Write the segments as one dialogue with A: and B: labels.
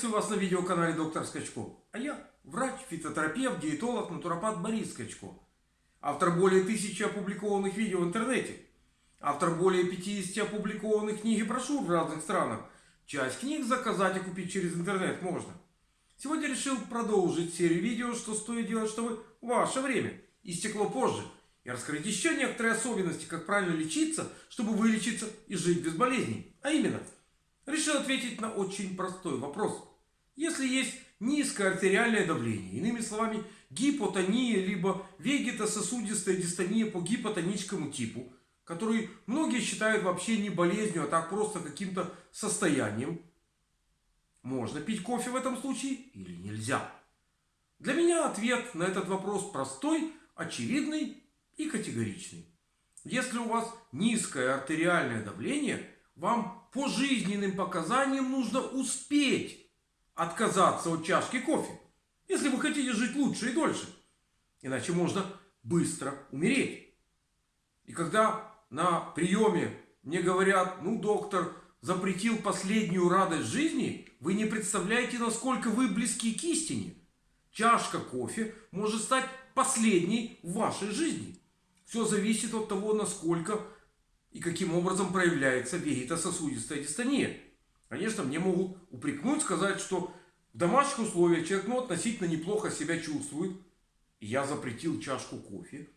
A: Приветствую вас на видеоканале Доктор Скачко. А я врач, фитотерапевт, диетолог, натуропат Борис Скачко. Автор более тысячи опубликованных видео в интернете. Автор более 50 опубликованных книг и брошюр в разных странах. Часть книг заказать и купить через интернет можно. Сегодня решил продолжить серию видео, что стоит делать, чтобы ваше время истекло позже. И раскрыть еще некоторые особенности, как правильно лечиться, чтобы вылечиться и жить без болезней. А именно – решил ответить на очень простой вопрос. Если есть низкое артериальное давление, иными словами гипотония, либо вегетососудистая дистония по гипотоническому типу, который многие считают вообще не болезнью, а так просто каким-то состоянием, можно пить кофе в этом случае или нельзя? Для меня ответ на этот вопрос простой, очевидный и категоричный. Если у вас низкое артериальное давление – вам по жизненным показаниям нужно успеть отказаться от чашки кофе. Если вы хотите жить лучше и дольше. Иначе можно быстро умереть. И когда на приеме мне говорят, ну доктор запретил последнюю радость жизни, вы не представляете, насколько вы близки к истине. Чашка кофе может стать последней в вашей жизни. Все зависит от того, насколько и каким образом проявляется вегетососудистая дистония. Конечно, мне могут упрекнуть, сказать, что в домашних условиях человек ну, относительно неплохо себя чувствует. И я запретил чашку кофе.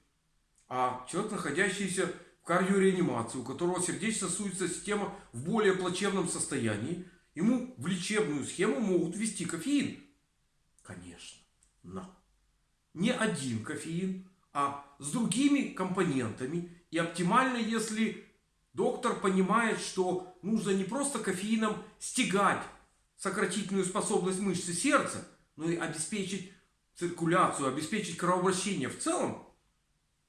A: А человек, находящийся в кардиореанимации, у которого сердечно-сосудистая система в более плачевном состоянии, ему в лечебную схему могут ввести кофеин. Конечно, но не один кофеин, а с другими компонентами. И оптимально, если доктор понимает, что нужно не просто кофеином стегать сократительную способность мышцы сердца, но и обеспечить циркуляцию, обеспечить кровообращение в целом,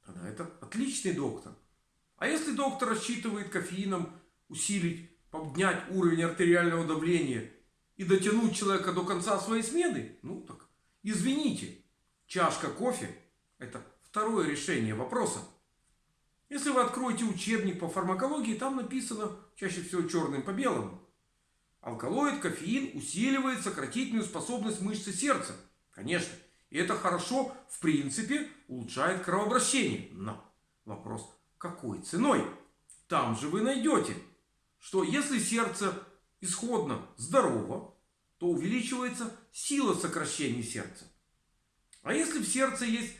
A: тогда это отличный доктор. А если доктор рассчитывает кофеином усилить, поднять уровень артериального давления и дотянуть человека до конца своей смены, ну так извините, чашка кофе это второе решение вопроса. Если вы откроете учебник по фармакологии, там написано чаще всего черным по белому. Алкалоид, кофеин усиливает сократительную способность мышцы сердца. Конечно. И это хорошо, в принципе, улучшает кровообращение. Но вопрос, какой ценой? Там же вы найдете, что если сердце исходно здорово, то увеличивается сила сокращения сердца. А если в сердце есть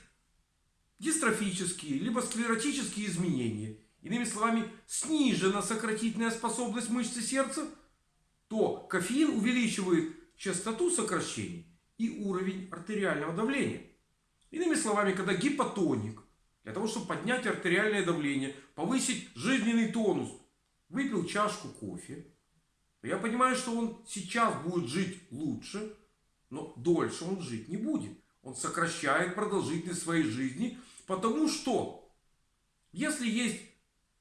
A: дистрофические, либо склеротические изменения, иными словами, снижена сократительная способность мышцы сердца, то кофеин увеличивает частоту сокращений и уровень артериального давления. Иными словами, когда гипотоник, для того, чтобы поднять артериальное давление, повысить жизненный тонус, выпил чашку кофе, то я понимаю, что он сейчас будет жить лучше, но дольше он жить не будет. Он сокращает продолжительность своей жизни Потому что, если есть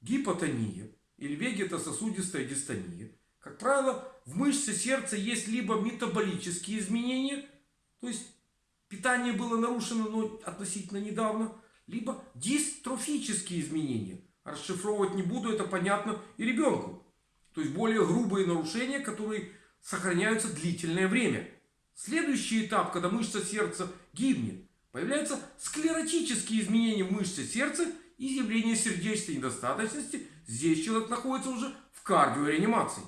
A: гипотония или вегетососудистая дистония, как правило, в мышце сердца есть либо метаболические изменения, то есть питание было нарушено но относительно недавно, либо дистрофические изменения. Расшифровывать не буду, это понятно и ребенку. То есть более грубые нарушения, которые сохраняются длительное время. Следующий этап, когда мышца сердца гибнет, Появляются склеротические изменения в мышце сердца и явление сердечной недостаточности. Здесь человек находится уже в кардиореанимации.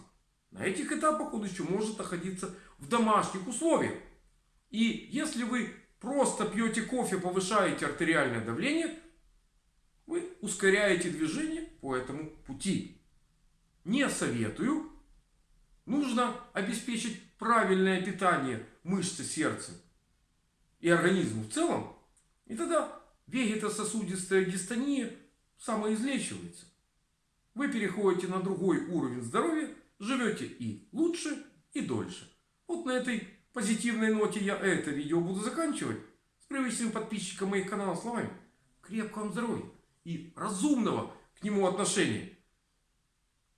A: На этих этапах он еще может находиться в домашних условиях. И если вы просто пьете кофе, повышаете артериальное давление, вы ускоряете движение по этому пути. Не советую. Нужно обеспечить правильное питание мышцы сердца и организму в целом, и тогда вегетососудистая дистония самоизлечивается. Вы переходите на другой уровень здоровья, живете и лучше, и дольше. Вот на этой позитивной ноте я это видео буду заканчивать. С привычным подписчиком моих каналов словами. Крепкого вам здоровья и разумного к нему отношения.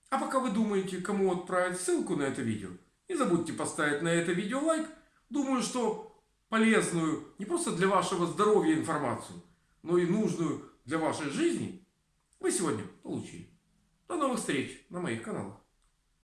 A: А пока вы думаете, кому отправить ссылку на это видео, не забудьте поставить на это видео лайк. Думаю, что полезную не просто для вашего здоровья информацию, но и нужную для вашей жизни, вы сегодня получили. До новых встреч на моих каналах.